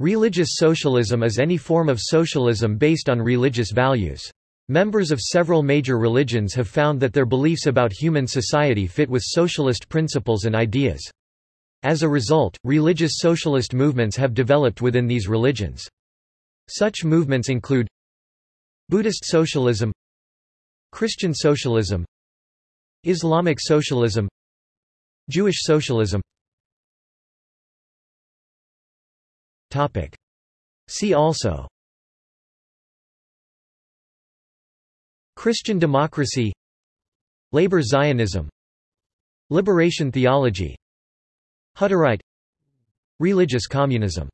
Religious socialism is any form of socialism based on religious values. Members of several major religions have found that their beliefs about human society fit with socialist principles and ideas. As a result, religious socialist movements have developed within these religions. Such movements include Buddhist socialism Christian socialism Islamic socialism Jewish socialism See also. Christian democracy. Labor Zionism. Liberation theology. Hutterite. Religious communism